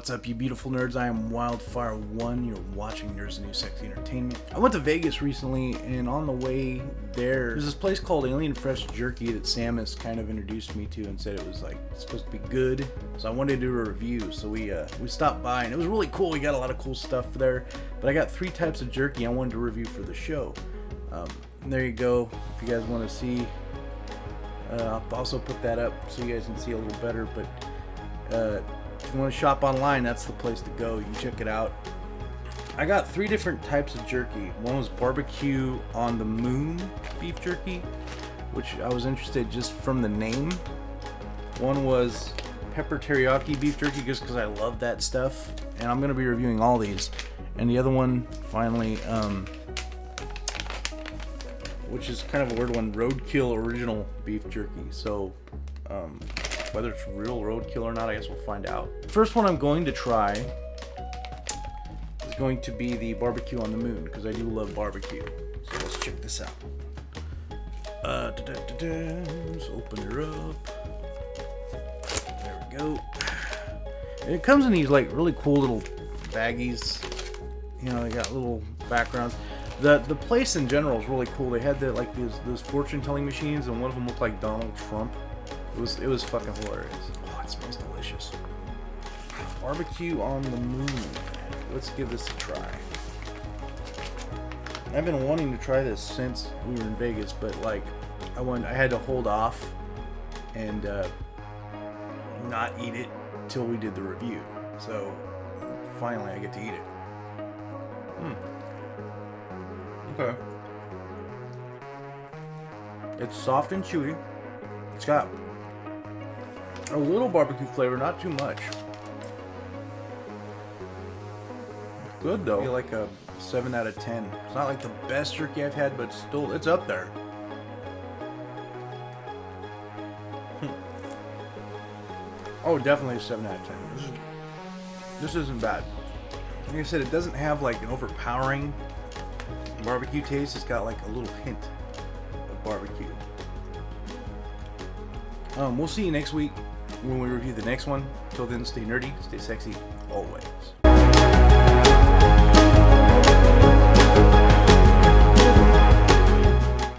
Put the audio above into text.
What's up, you beautiful nerds? I am Wildfire1. You're watching Nerds New Sexy Entertainment. I went to Vegas recently, and on the way there, there's this place called Alien Fresh Jerky that Samus kind of introduced me to and said it was like supposed to be good. So I wanted to do a review. So we uh, we stopped by, and it was really cool. We got a lot of cool stuff there. But I got three types of jerky I wanted to review for the show. Um, there you go. If you guys want to see, uh, I'll also put that up so you guys can see a little better. But uh, if you want to shop online, that's the place to go. You can check it out. I got three different types of jerky. One was barbecue on the moon beef jerky, which I was interested just from the name. One was pepper teriyaki beef jerky just because I love that stuff. And I'm going to be reviewing all these. And the other one, finally, um, which is kind of a weird one, roadkill original beef jerky. So, um, whether it's real roadkill or not, I guess we'll find out. First one I'm going to try is going to be the barbecue on the moon, because I do love barbecue. So let's check this out. Uh, da -da -da Let's open her up. There we go. And it comes in these like really cool little baggies. You know, they got little backgrounds. The the place in general is really cool. They had the like these those fortune telling machines, and one of them looked like Donald Trump. It was it was fucking hilarious. Oh, it smells delicious. Barbecue on the moon. Let's give this a try. I've been wanting to try this since we were in Vegas, but like I went, I had to hold off and uh, not eat it till we did the review. So finally, I get to eat it. Hmm. Okay. It's soft and chewy. It's got a little barbecue flavor, not too much. Good though. Like a 7 out of 10. It's not like the best jerky I've had, but still, it's up there. Hmm. oh, definitely a 7 out of 10. This, is, this isn't bad. Like I said, it doesn't have like an overpowering barbecue taste. It's got like a little hint of barbecue. Um, we'll see you next week when we review the next one. Till then, stay nerdy, stay sexy, always.